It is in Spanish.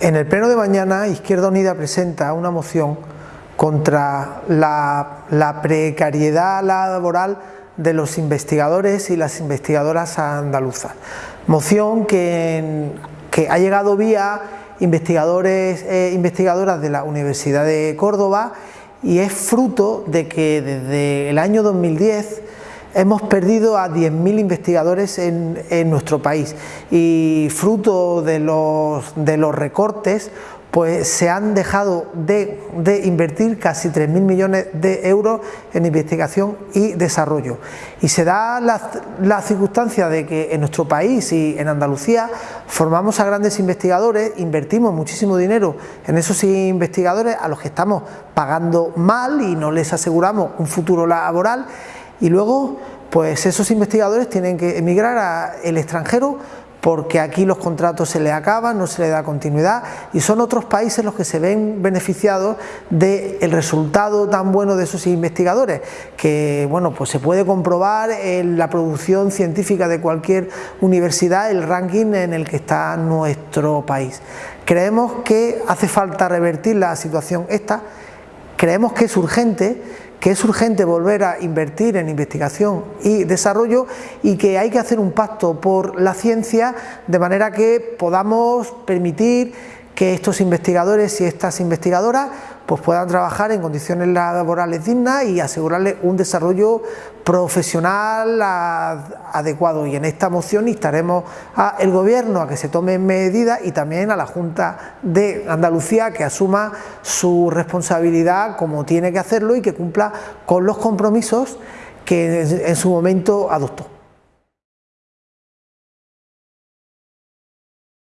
En el pleno de mañana, Izquierda Unida presenta una moción contra la, precariedad laboral de los investigadores y las investigadoras andaluzas. Moción que, ha llegado vía investigadores e investigadoras de la Universidad de Córdoba y es fruto de que desde el año 2010 hemos perdido a 10.000 investigadores en, nuestro país y fruto de los, recortes pues se han dejado de, invertir casi 3.000 millones de euros en investigación y desarrollo. Y se da la, circunstancia de que en nuestro país y en Andalucía formamos a grandes investigadores, invertimos muchísimo dinero en esos investigadores a los que estamos pagando mal y no les aseguramos un futuro laboral y luego pues esos investigadores tienen que emigrar al extranjero porque aquí los contratos se les acaban, no se les da continuidad y son otros países los que se ven beneficiados del resultado tan bueno de esos investigadores que bueno pues se puede comprobar en la producción científica de cualquier universidad el ranking en el que está nuestro país. Creemos que hace falta revertir la situación esta, creemos que es urgente que es urgente volver a invertir en investigación y desarrollo y que hay que hacer un pacto por la ciencia de manera que podamos permitir que estos investigadores y estas investigadoras pues puedan trabajar en condiciones laborales dignas y asegurarles un desarrollo profesional adecuado y en esta moción instaremos al gobierno a que se tome medidas y también a la Junta de Andalucía que asuma su responsabilidad como tiene que hacerlo y que cumpla con los compromisos que en su momento adoptó.